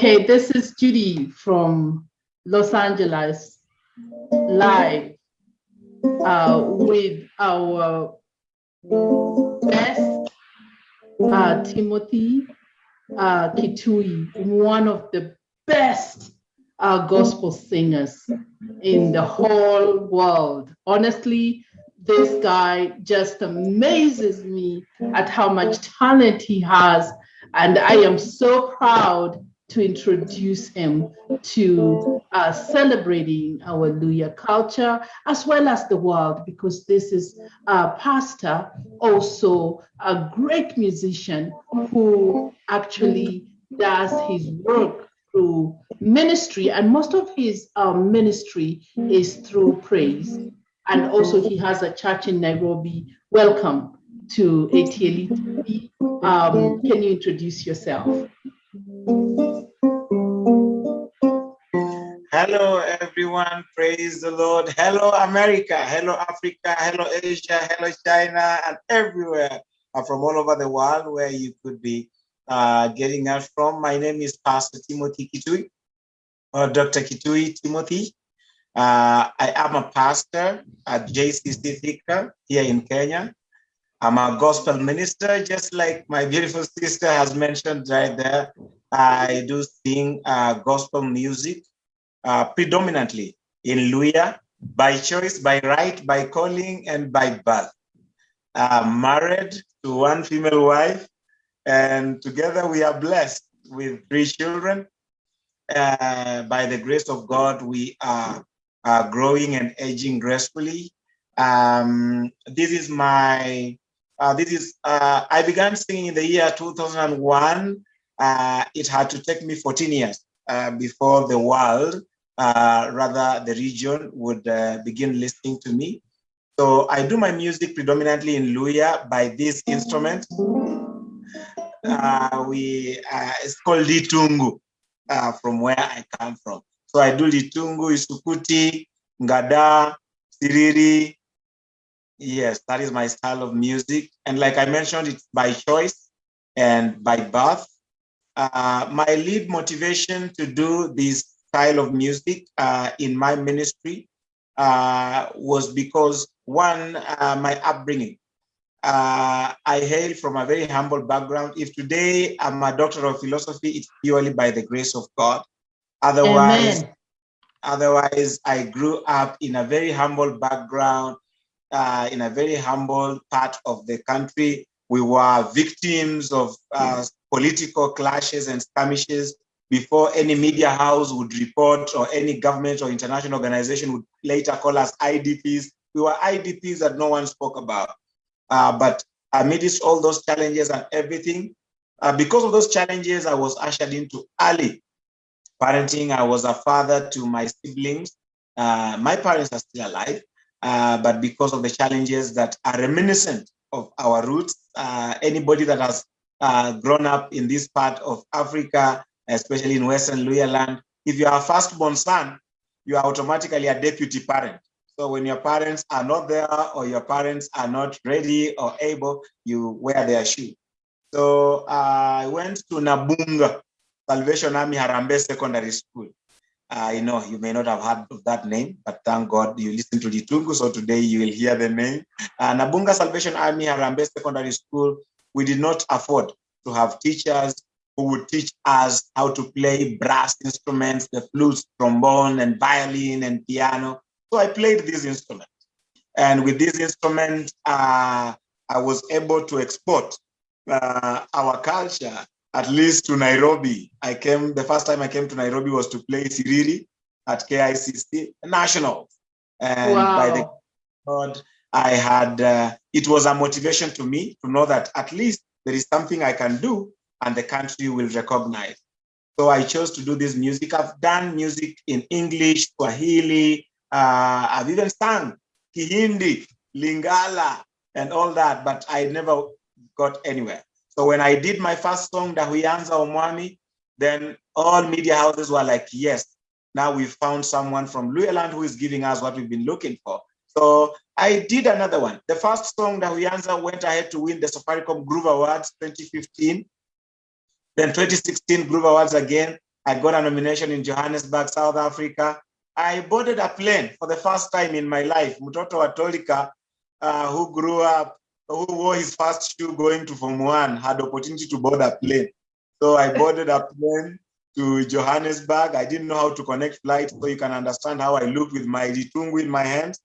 Okay, this is Judy from Los Angeles, live uh, with our best uh, Timothy uh, Kitui, one of the best uh, gospel singers in the whole world. Honestly, this guy just amazes me at how much talent he has. And I am so proud to introduce him to uh, celebrating our Luhya culture as well as the world, because this is a pastor, also a great musician who actually does his work through ministry, and most of his um, ministry is through praise. And also, he has a church in Nairobi. Welcome to ATL. Um, can you introduce yourself? Hello, everyone. Praise the Lord. Hello, America. Hello, Africa. Hello, Asia. Hello, China, and everywhere from all over the world where you could be uh, getting us from. My name is Pastor Timothy Kitui, or Dr. Kitui Timothy. Uh, I am a pastor at JCC Thika here in Kenya. I'm a gospel minister, just like my beautiful sister has mentioned right there. I do sing uh, gospel music uh, predominantly in Luhya by choice, by right, by calling, and by birth. Uh, married to one female wife, and together we are blessed with three children. Uh, by the grace of God, we are, are growing and aging gracefully. Um, this is my, uh, this is, uh, I began singing in the year 2001. Uh, it had to take me 14 years uh, before the world uh, rather the region would uh, begin listening to me. So I do my music predominantly in Luhya by this instrument. Uh, we uh, It's called Litungu uh, from where I come from. So I do Litungu, Isukuti, Ngada, Siriri. Yes, that is my style of music. And like I mentioned, it's by choice and by birth. My lead motivation to do this style of music uh, in my ministry uh, was because one, uh, my upbringing. Uh, I hail from a very humble background. If today I'm a doctor of philosophy, it's purely by the grace of God. Otherwise, Amen. otherwise I grew up in a very humble background, uh, in a very humble part of the country. We were victims of uh, political clashes and skirmishes before any media house would report or any government or international organization would later call us IDPs. We were IDPs that no one spoke about. Uh, but amidst all those challenges and everything, uh, because of those challenges, I was ushered into early parenting. I was a father to my siblings. Uh, my parents are still alive, uh, but because of the challenges that are reminiscent of our roots, uh, anybody that has uh, grown up in this part of Africa especially in Western Luhya land, if you are a firstborn son, you are automatically a deputy parent. So when your parents are not there or your parents are not ready or able, you wear their shoe. So uh, I went to Nabunga Salvation Army Harambe Secondary School. Uh, you know, you may not have heard of that name, but thank God you listen to the Tungu, so today you will hear the name. Uh, Nabunga Salvation Army Harambe Secondary School, we did not afford to have teachers who would teach us how to play brass instruments, the flutes, trombone, and violin and piano. So I played these instruments. And with these instruments, uh, I was able to export uh, our culture, at least to Nairobi. I came, the first time I came to Nairobi was to play Siriri at KICC Nationals. And wow. by the God, I had, uh, it was a motivation to me to know that at least there is something I can do and the country will recognize. So I chose to do this music. I've done music in English, Swahili, uh, I've even sung Kihindi, Lingala, and all that, but I never got anywhere. So when I did my first song, Dahuyanza Omwami, then all media houses were like, yes, now we've found someone from Luhyaland who is giving us what we've been looking for. So I did another one. The first song, Dahuyanza, went ahead to win the Safaricom Groove Awards 2015. Then 2016 Groove Awards again. I got a nomination in Johannesburg, South Africa. I boarded a plane for the first time in my life. Mutoto Atolika, uh, who grew up, who wore his first shoe going to Form 1, had opportunity to board a plane. So I boarded a plane to Johannesburg. I didn't know how to connect flights, so you can understand how I looked with my litungu in my hands.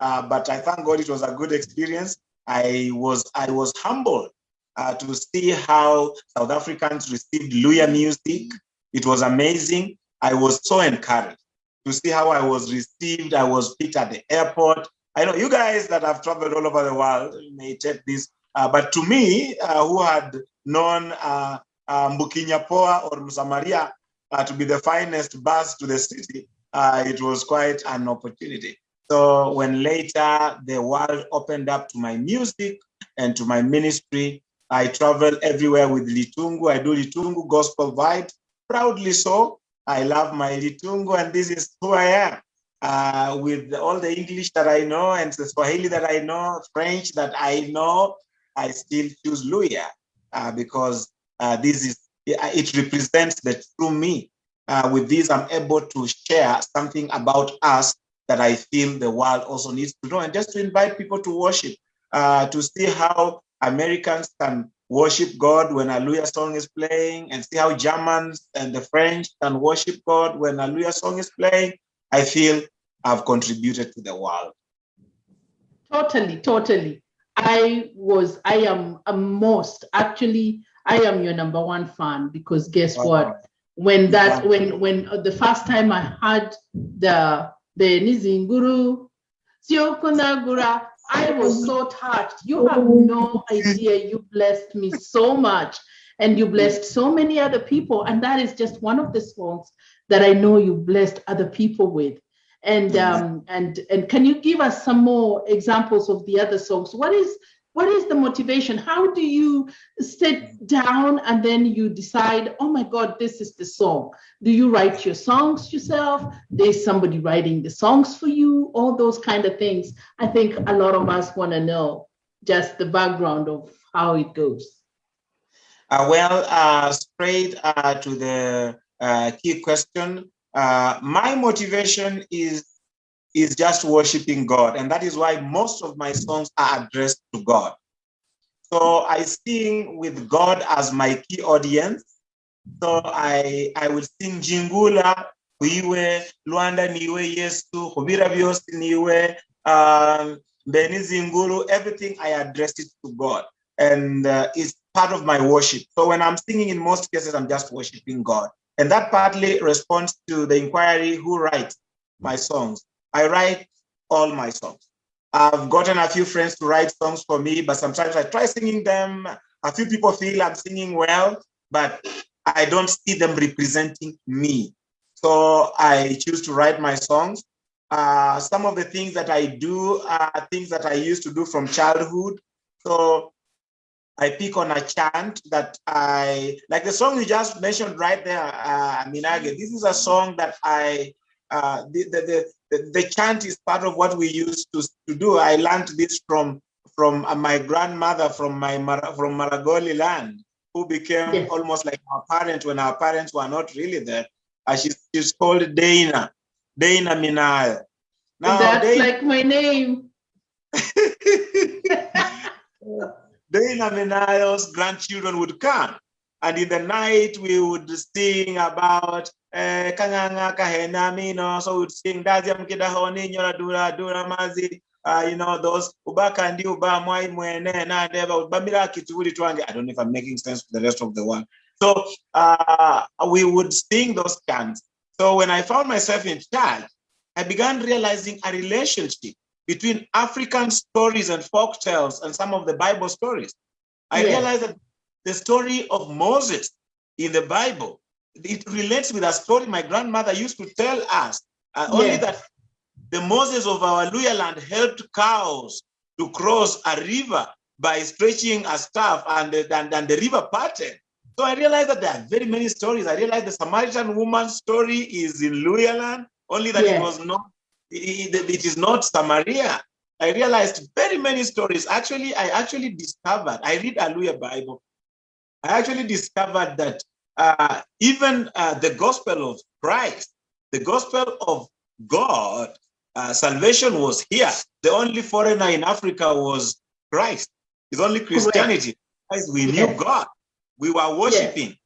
Uh, but I thank God it was a good experience. I was I was humbled uh, to see how South Africans received Luhya music. It was amazing. I was so encouraged to see how I was received. I was picked at the airport. I know you guys that have traveled all over the world may take this, uh, but to me, uh, who had known uh, uh, Mbukinyapoa or Msamaria uh, to be the finest bus to the city, uh, it was quite an opportunity. So when later the world opened up to my music and to my ministry, I travel everywhere with Litungu. I do Litungu gospel vibe, proudly so. I love my Litungu and this is who I am. Uh, with all the English that I know and the Swahili that I know, French that I know, I still choose Luhya uh, because uh, this is, it represents the true me. Uh, with this, I'm able to share something about us that I feel the world also needs to know and just to invite people to worship, uh, to see how Americans can worship God when a Luhya song is playing and see how Germans and the French can worship God when a Luhya song is playing. I feel I've contributed to the world. Totally, totally. I was, I am a most, actually, I am your number one fan because guess wow. what? When that, when, when uh, the first time I heard the, the Nizinguru, Siokonagura, I was so touched. You have no idea. You blessed me so much and you blessed so many other people. And that is just one of the songs that I know you blessed other people with. And um, and and can you give us some more examples of the other songs? What is what is the motivation? How do you sit down and then you decide, oh my God, this is the song? Do you write your songs yourself? There's somebody writing the songs for you, all those kind of things. I think a lot of us want to know just the background of how it goes. Uh, well, uh, straight uh, to the uh, key question, uh, my motivation is is just worshiping God. And that is why most of my songs are addressed to God. So I sing with God as my key audience. So I, I will sing Jingula, Uiwe, Luanda Niwe Yesu, Hubira Biosi Niwe, um, Beni Zingulu, everything I address it to God. And uh, it's part of my worship. So when I'm singing in most cases, I'm just worshiping God. And that partly responds to the inquiry who writes my songs. I write all my songs. I've gotten a few friends to write songs for me, but sometimes I try singing them. A few people feel I'm singing well, but I don't see them representing me. So I choose to write my songs. Uh, some of the things that I do are things that I used to do from childhood. So I pick on a chant that I, like the song you just mentioned right there, uh, Minage, this is a song that I, uh, the, the, the, the chant is part of what we used to, to do. I learned this from from uh, my grandmother from my from Maragoli land, who became yes. almost like our parent when our parents were not really there. Uh, she's, she's called Dana, Dana Minal. Now, That's Dana, like my name. Dana Minal's grandchildren would come. And in the night, we would sing about eh, kanganga kahena mino. So we'd sing daziam kidahoni nyora dura dura mazi. Uh, you know, those ubaka ndi uba mwai mwene na deva ubamira kituli twange. I don't know if I'm making sense to the rest of the world So uh, we would sing those chants. So when I found myself in charge I began realizing a relationship between African stories and folk tales and some of the Bible stories. I yeah. realized that the story of Moses in the Bible, it relates with a story my grandmother used to tell us. Uh, only yeah. that the Moses of our Luhya land helped cows to cross a river by stretching a staff and, and, and the river parted. So I realized that there are very many stories. I realized the Samaritan woman story is in Luhya land, only that yeah. it was not, it, it is not Samaria. I realized very many stories. Actually, I actually discovered, I read a Luhya Bible. I actually discovered that uh, even uh, the gospel of Christ, the gospel of God, uh, salvation was here. The only foreigner in Africa was Christ. It's only Christianity. As we knew. God, we were worshiping.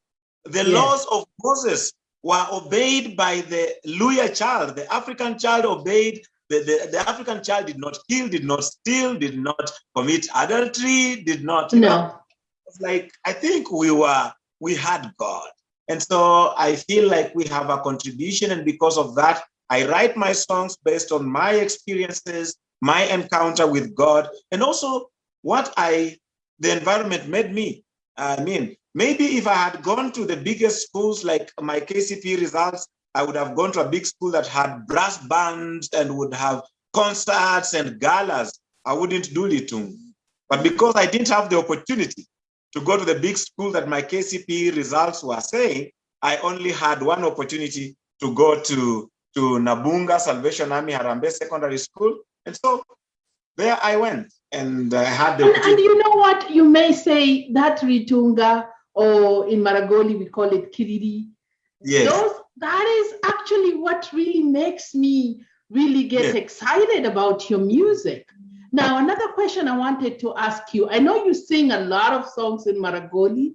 The laws of Moses were obeyed by the Luhya child. The African child obeyed. The, the, the African child did not kill, did not steal, did not commit adultery, did not. you know, No. Like I think we were we had God. And so I feel like we have a contribution, and because of that, I write my songs based on my experiences, my encounter with God, and also what I the environment made me. I mean, maybe if I had gone to the biggest schools like my KCP results, I would have gone to a big school that had brass bands and would have concerts and galas. I wouldn't do Litung. But because I didn't have the opportunity to go to the big school that my KCP results were saying, I only had one opportunity to go to, to Nabunga Salvation Army Harambe Secondary School. And so there I went and I had the And, and you know what? You may say that Ritunga, or in Maragoli, we call it Kiriri. Yes. Those, that is actually what really makes me really get Yes. excited about your music. Now, another question I wanted to ask you I know you sing a lot of songs in Maragoli.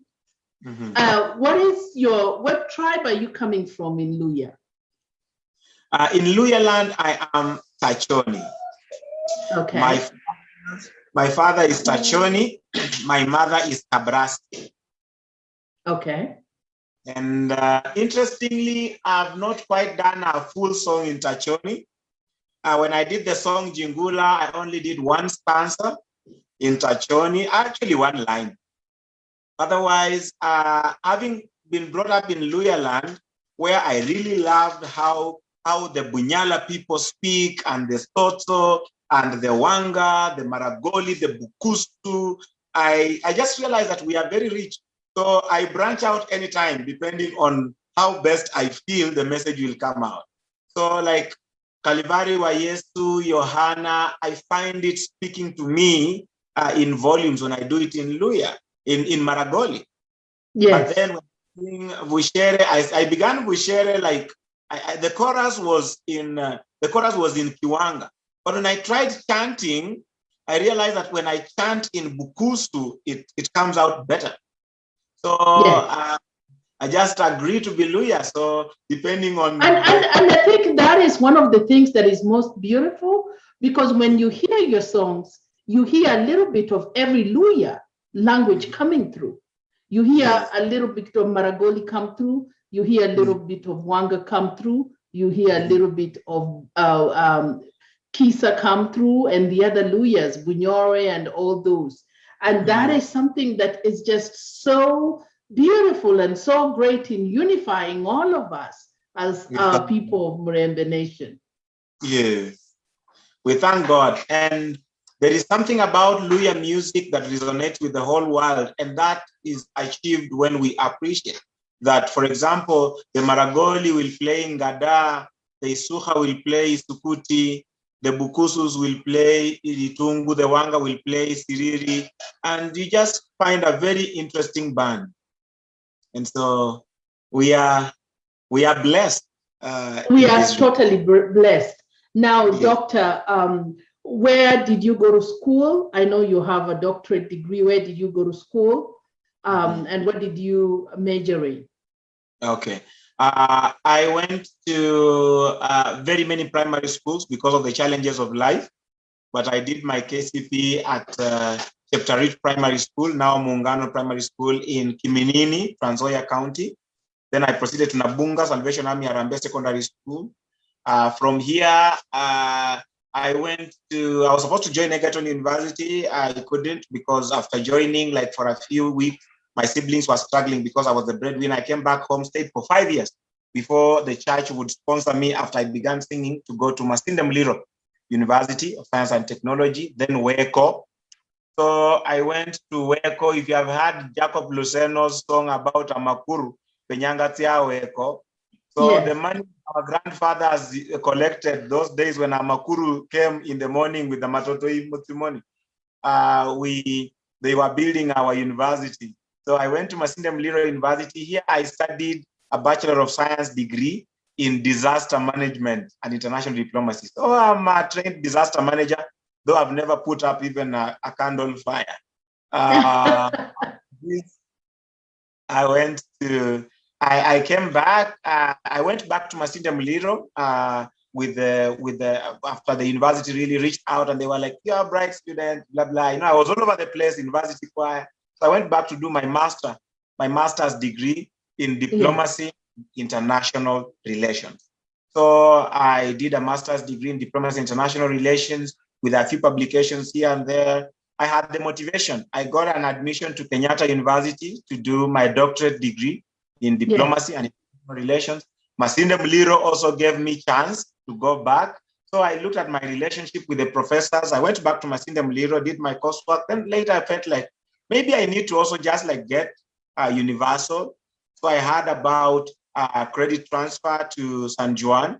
Mhm. Uh, what is your, what tribe are you coming from in Luhya? Uh, in Luhyaland, I am Tachoni. Okay. My, my father is Tachoni. My mother is Kabrasti. okay. And uh, interestingly, I've not quite done a full song in Tachoni. Uh, when I did the song Jingula, I only did one stanza in Tachoni, actually one line. Otherwise, uh, having been brought up in Luhyaland, where I really loved how, how the Bunyala people speak and the Soto and the Wanga, the Maragoli, the Bukusu, I, I just realized that we are very rich so I branch out anytime, depending on how best I feel the message will come out. So like Kalivari wa Yesu, Yohana, I find it speaking to me uh, in volumes when I do it in Luhya, in, in Maragoli. Yes. But then when I Vushere, I, I began Vushere like I, I, the chorus was in uh, the chorus was in Kiwanga. But when I tried chanting, I realized that when I chant in Bukusu, it, it comes out better. So Yes. uh, I just agree to be Luhya. So depending on And, and, and I think that is one of the things that is most beautiful because when you hear your songs, you hear a little bit of every Luhya language coming through. You hear Yes. a little bit of Maragoli come through. You hear a little bit of Wanga come through. You hear a Mhm. little bit of uh, um, Kisa come through and the other Luhyas, Bunyore and all those. And that Mhm. something that is just so beautiful and so great in unifying all of us as uh, Yeah. people of Murembe Nation. Yes. We thank God. And there is something about Luhya music that resonates with the whole world, and that is achieved when we appreciate that. For example, the Maragoli will play in Gada, the Isukha will play Isukuti, the Bukusus will play Iritungu, the Wanga will play Siriri, and you just find a very interesting band. And so we are we are blessed. Uh, We are totally blessed. Now, Yes. Doctor, um, where did you go to school? I know you have a doctorate degree. Where did you go to school? Um, and what did you major in? Okay. Uh, I went to uh, very many primary schools because of the challenges of life, but I did my KCP at uh, Cheptarit Primary School, now Mungano Primary School in Kiminini, Trans County. Then I proceeded to Nabunga Salvation Army Harambe Secondary School. Uh, from here, uh, I went to, I was supposed to join Egerton University. I couldn't because after joining, like for a few weeks, my siblings were struggling because I was the breadwinner. I came back home, stayed for five years before the church would sponsor me after I began singing to go to Masinde Muliro University of Science and Technology, then WECO. So I went to WECO. If you have heard Jacob Luseno's song about Amakuru, Penyangatia WECO. So Yes. the money our grandfathers collected those days when Amakuru came in the morning with the Matotoi Mutimoni, uh, we they were building our university. So I went to Masinde Muliro University. Here I studied a Bachelor of Science degree in disaster management and international diplomacy. So I'm a trained disaster manager, though I've never put up even a, a candle fire. Uh, I went to, I, I came back, uh, I went back to Masinde Muliro uh, with the, with the, after the university really reached out and they were like, you're a bright student, blah, blah. You know, I was all over the place, university choir. So I went back to do my master, my master's degree in diplomacy, yeah. international relations. So I did a master's degree in diplomacy, international relations with a few publications here and there. I had the motivation. I got an admission to Kenyatta University to do my doctorate degree in diplomacy yeah. and relations. Masinde Muliro also gave me chance to go back. So I looked at my relationship with the professors. I went back to Masinde Muliro, did my coursework. Then later I felt like maybe I need to also just like get uh, universal. So I heard about uh, credit transfer to San Juan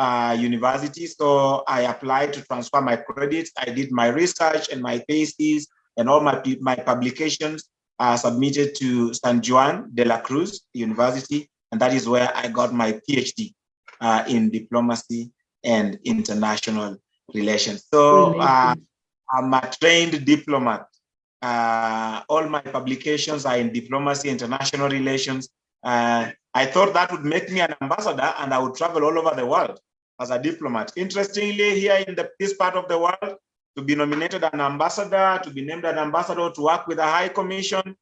uh, University. So I applied to transfer my credits. I did my research and my thesis and all my, my publications uh, submitted to San Juan de la Cruz University. And that is where I got my PhD uh, in diplomacy and international relations. So uh, I'm a trained diplomat. Uh, all my publications are in diplomacy, international relations, uh, I thought that would make me an ambassador and I would travel all over the world as a diplomat. Interestingly, here in the, this part of the world, to be nominated an ambassador, to be named an ambassador, to work with a high commission,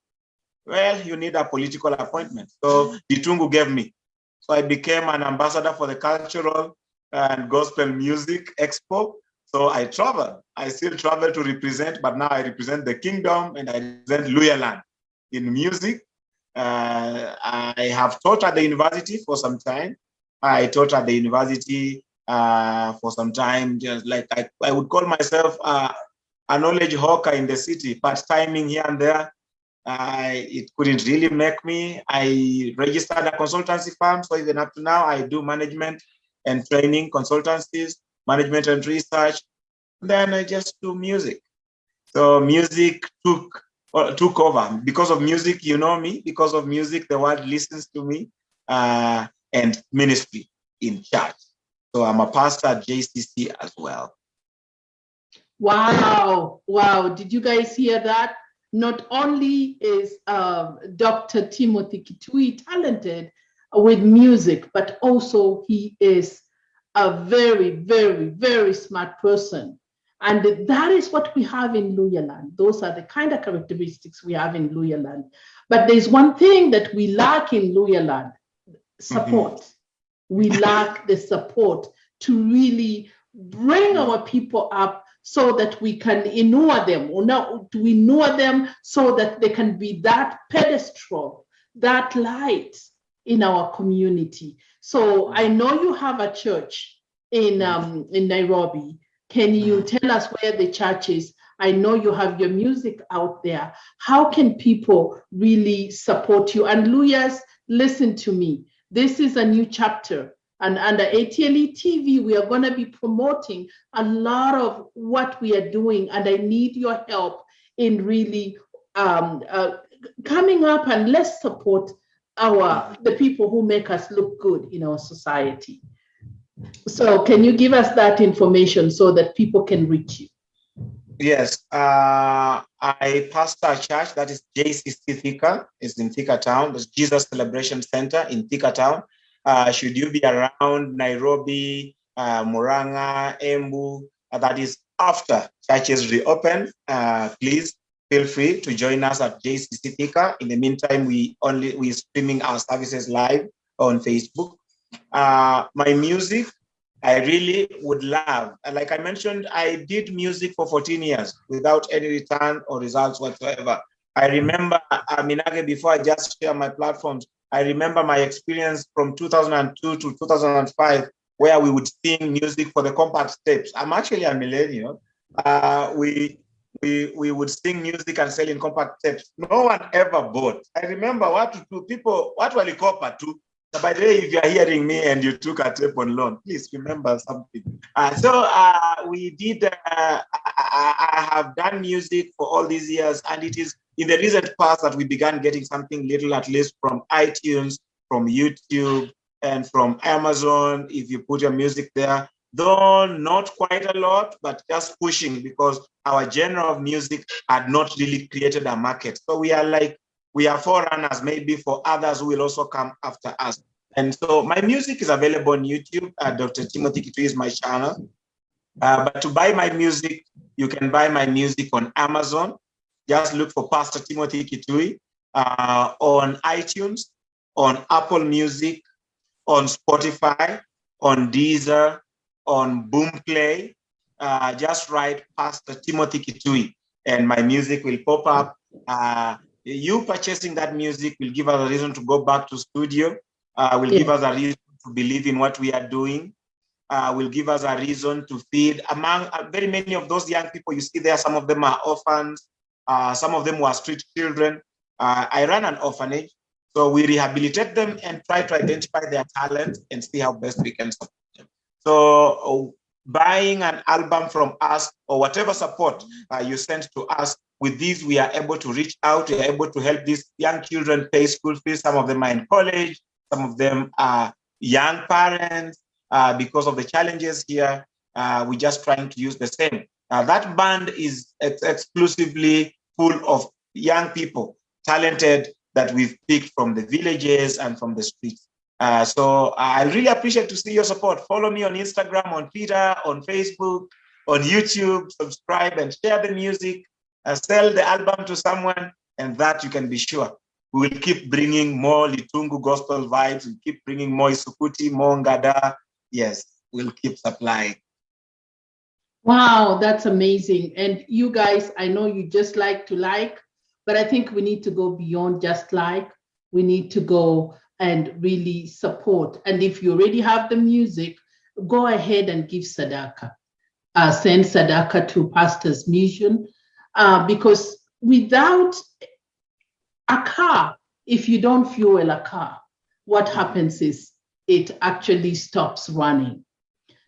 well, you need a political appointment. So Litungu gave me. So I became an ambassador for the Cultural and Gospel Music Expo. So I travel. I still travel to represent, but now I represent the kingdom and I represent Luhyaland in music uh, I have taught at the university for some time. I taught at the university uh, for some time, just like I, I would call myself uh, a knowledge hawker in the city, part timing here and there. it couldn't really make me. I registered a consultancy firm, so even up to now, I do management and training consultancies, management and research. Then I just do music. So music took uh, took over because of music you know me because of music the world listens to me uh, and ministry in church so i'm a pastor at jcc as well wow wow did you guys hear that not only is uh, dr timothy kitui talented with music but also he is a very very very smart person and that is what we have in Luhyaland. Those are the kind of characteristics we have in Luhyaland. But there's one thing that we lack in Luhyaland, support. Mm -hmm. We lack the support to really bring our people up so that we can inure them, or now we inure them so that they can be that pedestal, that light in our community. So I know you have a church in um, in Nairobi can you mm. tell us where the church is? I know you have your music out there. How can people really support you? And Luhyas, listen to me. This is a new chapter. And under ATLE TV, we are going to be promoting a lot of what we are doing. And I need your help in really um, uh, coming up and let's support our the people who make us look good in our society. So can you give us that information so that people can reach you? Yes, uh, I pastor a church that is JCC Thika, is in Thika Town. There's Jesus Celebration Center in Thika Town. Uh, should you be around Nairobi, uh, Muranga, Embu, uh, that is after churches reopen, uh, please feel free to join us at JCC Thika. In the meantime, we only we streaming our services live on Facebook. Uh, my music, I really would love, like I mentioned, I did music for 14 years without any return or results whatsoever. I remember, uh, Minage, before I just share my platforms, I remember my experience from 2002 to 2005, where we would sing music for the compact tapes. I'm actually a millennial. Uh, we we we would sing music and sell in compact tapes. No one ever bought. I remember what to do. People, what were the to so by the way, if you're hearing me and you took a tape on loan, please remember something. Uh, so uh, we did, uh, I, I have done music for all these years, and it is in the recent past that we began getting something little, at least from iTunes, from YouTube, and from Amazon. If you put your music there, though not quite a lot, but just pushing because our genre of music had not really created a market. So we are like, we are forerunners maybe for others who will also come after us. And so my music is available on YouTube. Uh, Dr. Timothy Kitui is my channel. Uh, but to buy my music, you can buy my music on Amazon. Just look for Pastor Timothy Kitui uh, on iTunes, on Apple Music, on Spotify, on Deezer, on Boomplay. Uh, just write Pastor Timothy Kitui and my music will pop up. You purchasing that music will give us a reason to go back to studio, uh, will yeah. give us a reason to believe in what we are doing, uh, will give us a reason to feed. Among uh, very many of those young people you see there, some of them are orphans, uh, some of them were street children. Uh, I run an orphanage, so we rehabilitate them and try to identify their talent and see how best we can support them. So buying an album from us or whatever support uh, you send to us, with these we are able to reach out, we are able to help these young children pay school fees. Some of them are in college, some of them are young parents, uh, because of the challenges here. Uh, we're just trying to use the same. Uh, that band is ex exclusively full of young people, talented that we've picked from the villages and from the streets. Uh, so I really appreciate to see your support. Follow me on Instagram, on Twitter, on Facebook, on YouTube, subscribe and share the music, uh, sell the album to someone, and that you can be sure. We will keep bringing more Litungu gospel vibes, we keep bringing more Isukuti, more Ngada, yes, we'll keep supplying. Wow, that's amazing. And you guys, I know you just like to like, but I think we need to go beyond just like. We need to go and really support. And if you already have the music, go ahead and give Sadaka. Uh, send Sadaka to Pastor's Mission uh, because without a car, if you don't fuel a car, what happens is it actually stops running.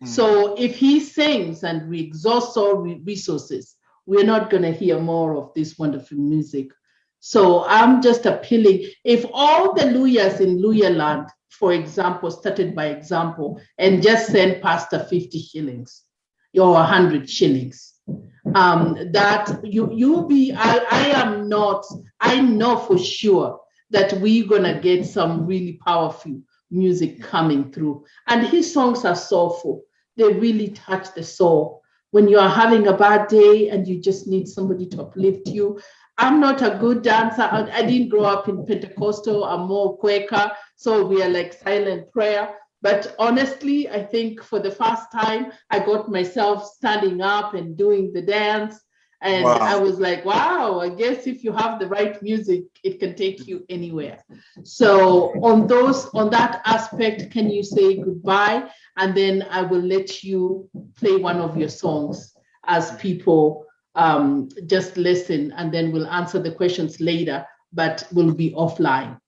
Mm. So if he sings and we exhaust all resources, we're not going to hear more of this wonderful music. So I'm just appealing, if all the lawyers in Luhyaland, for example, started by example, and just send Pastor 50 shillings or 100 shillings, um, that you you be, I, I am not, I know for sure that we're gonna get some really powerful music coming through. And his songs are soulful. They really touch the soul. When you are having a bad day and you just need somebody to uplift you. I'm not a good dancer. I didn't grow up in Pentecostal. I'm more Quaker. So we are like silent prayer. But honestly, I think for the first time, I got myself standing up and doing the dance and wow. I was like, wow, I guess if you have the right music, it can take you anywhere. So on those, on that aspect, can you say goodbye? And then I will let you play one of your songs as people um, just listen and then we'll answer the questions later, but we'll be offline.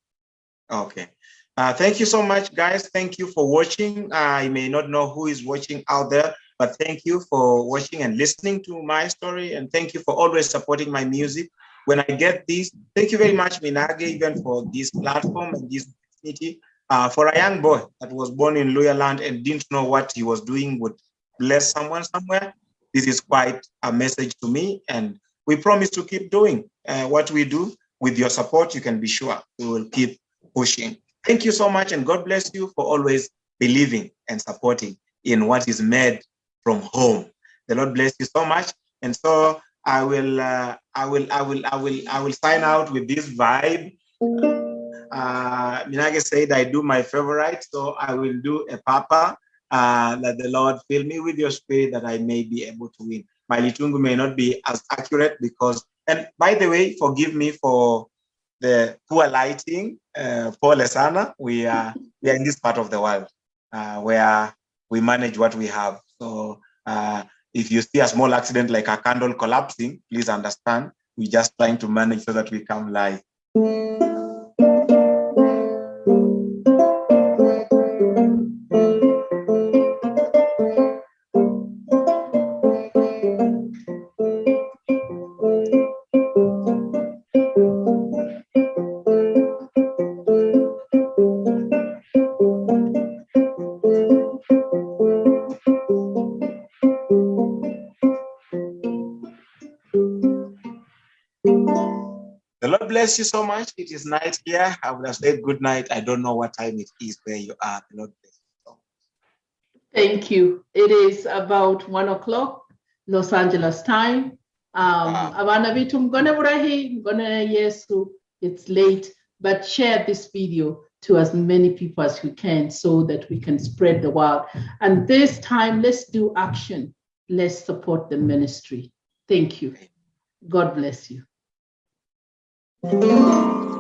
Okay. Uh, thank you so much, guys. Thank you for watching. I may not know who is watching out there, but thank you for watching and listening to my story. And thank you for always supporting my music. When I get this, thank you very much, Minage, even for this platform and this opportunity. Uh, for a young boy that was born in Luhyaland and didn't know what he was doing would bless someone somewhere, this is quite a message to me. And we promise to keep doing uh, what we do. With your support, you can be sure we will keep pushing. Thank you so much, and God bless you for always believing and supporting in what is made from home. The Lord bless you so much. And so I will, uh, I will, I will, I will, I will sign out with this vibe. Uh, Minage said I do my favorite, so I will do a papa. Uh, that the Lord fill me with your spirit that I may be able to win. My litungu may not be as accurate because, and by the way, forgive me for the poor lighting. Uh, Paul Lesana, we are we are in this part of the world uh, where we manage what we have. So uh, if you see a small accident like a candle collapsing, please understand, we're just trying to manage so that we come live. Bless you so much. It is night here. I would have said good night. I don't know what time it is where you are. The Lord bless you so. Thank you. It is about one o'clock, Los Angeles time. Um, Wow. abana bitu mgone burahi, mgone It's late, but share this video to as many people as you can so that we can spread the word. And this time, let's do action. Let's support the ministry. Thank you. God bless you. Thank you.